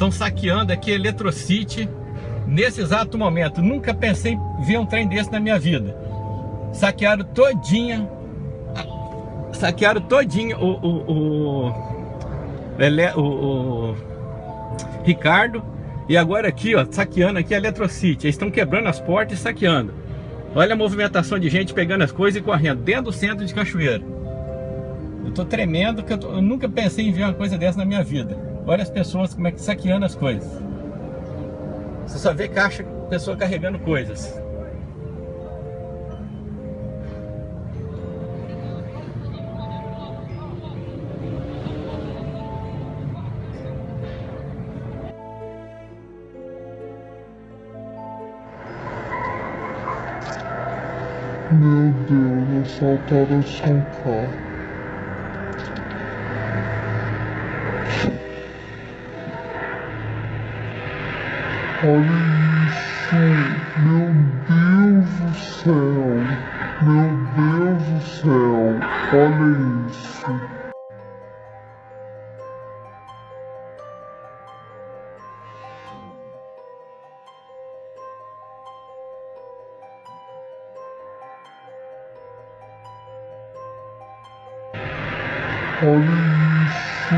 Estão saqueando aqui Eletrocity nesse exato momento. Nunca pensei em ver um trem desse na minha vida. Saquearam todinha. Saquearam todinha o, o, o, o, o Ricardo. E agora aqui, ó, saqueando aqui a Eletrocity. Eles estão quebrando as portas e saqueando. Olha a movimentação de gente pegando as coisas e correndo dentro do centro de Cachoeira. Eu tô tremendo, que eu, tô, eu, nunca pensei em ver uma coisa dessa na minha vida. Olha as pessoas como é que saqueando as coisas. Você só vê caixa, pessoa carregando coisas. Meu Deus, assaltaram São Paulo. Olha isso, meu Deus do céu, meu Deus do céu, olha isso. Olha isso,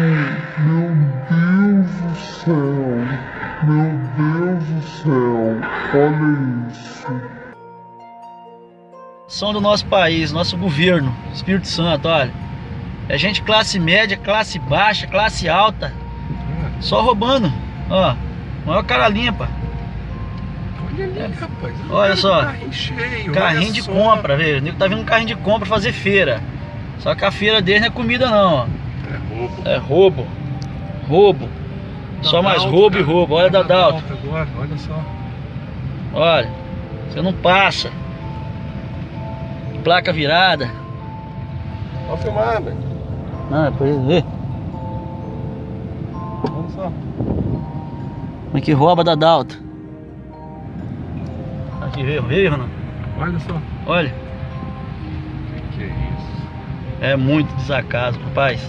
meu Deus do céu, meu Deus do céu, olha isso. São do nosso país, nosso governo, Espírito Santo, olha. É gente classe média, classe baixa, classe alta. Só roubando, ó. Maior cara limpa. Olha ali, rapaz. Olha só. Carrinho cheio. Carrinho olha de só. compra, velho. O nego tá vindo um carrinho de compra fazer feira. Só que a feira deles não é comida não, ó. É roubo. É roubo. Roubo. Só mais roubo e roubo. Olha da da Dalto. Agora, olha só. Olha. Você não passa. Placa virada. Pode filmar, velho. Não, é pra ele ver. Olha só. Como é que rouba da Dalto. Aqui veio, veio, não? Olha só. Olha. Que isso. É muito desacaso, rapaz.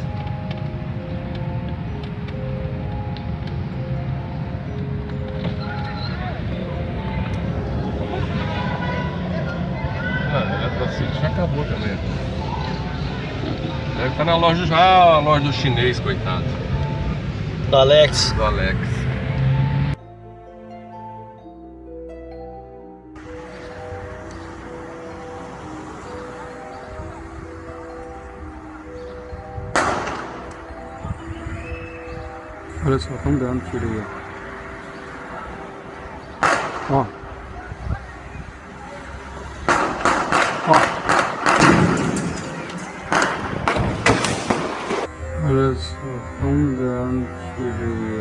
Eletrocity já acabou também. Deve estar na loja já, a loja do chinês, coitado. Do Alex. Do Alex. Olha só, estão dando tiro aí. Ó. tiro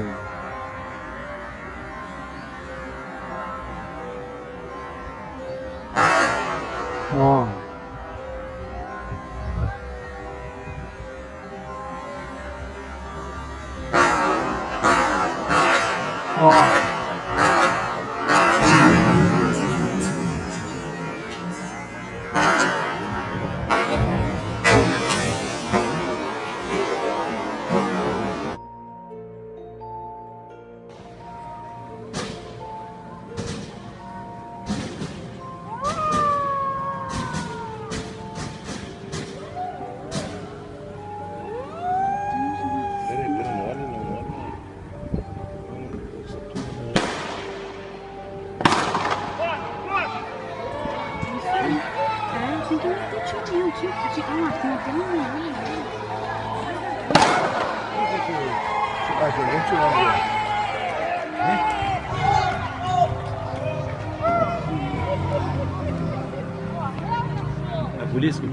Isso que eu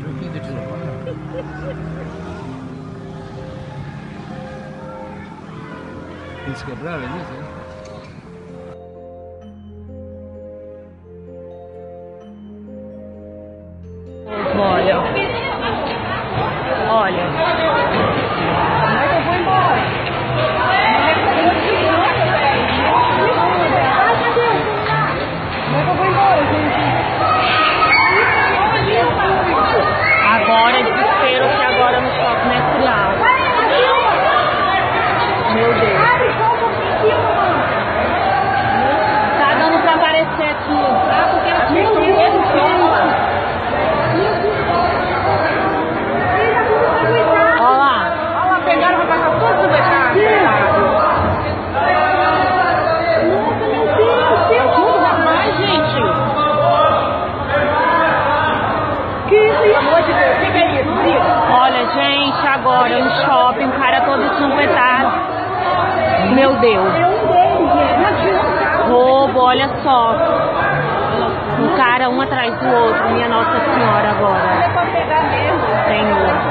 Eles quebraram ali, né? Olha. Olha. Meu Deus. Roubo, olha só. Um cara um atrás do outro. Minha Nossa Senhora agora. Senhor.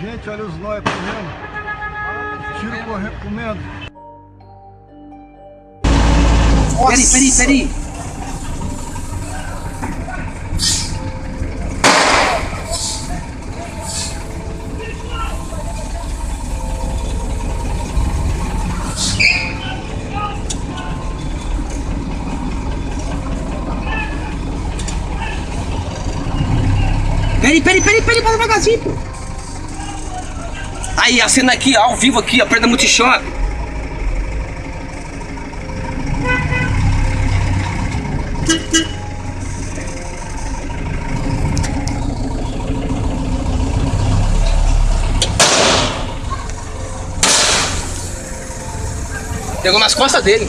Gente, olha os nóia correndo. Tiro correndo, comendo. Peraí, peraí, peraí. Peraí, peraí, peraí, peraí, para devagarzinho, pô. Aí, a cena aqui, ao vivo aqui, ó, perto da Pegou nas costas dele.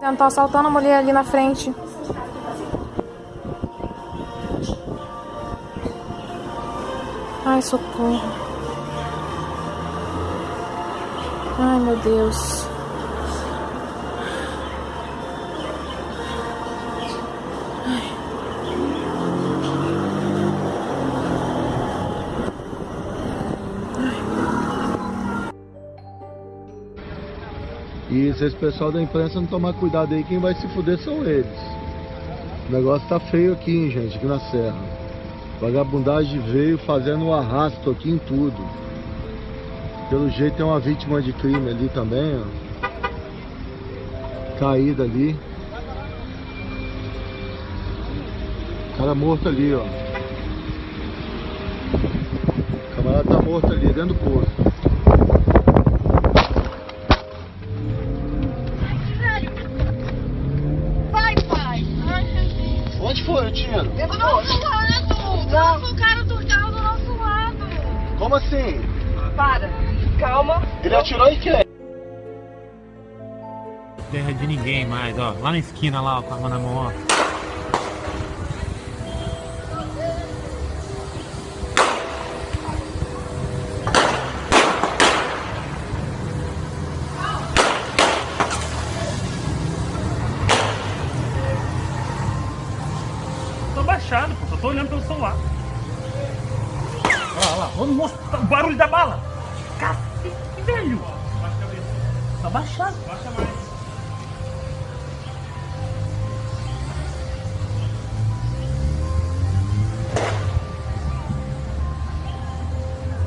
Tentou assaltando a mulher ali na frente. Ai, socorro. Ai, meu Deus. E se esse pessoal da imprensa não tomar cuidado aí, quem vai se fuder são eles. O negócio tá feio aqui, hein, gente, aqui na serra. Vagabundagem veio fazendo um arrasto aqui em tudo. Pelo jeito tem uma vítima de crime ali também, ó. Caída ali. Cara morto ali, ó. O camarada tá morto ali, dentro do posto. Vai, pai. Ai, meu Deus. Onde foi o tiro? Do nosso lado. Nossa, o cara do carro do nosso lado. Como assim? Para. Calma. Ele atirou em quem? Terra de ninguém mais, ó. Lá na esquina, lá, ó, com a mão na mão, ó. Tô baixado, pô. Só tô olhando pelo celular. Olha lá, olha monstro, o barulho da bala. Tá baixado. Baixa mais.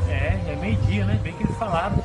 É, é meio-dia, né? Bem que eles falaram.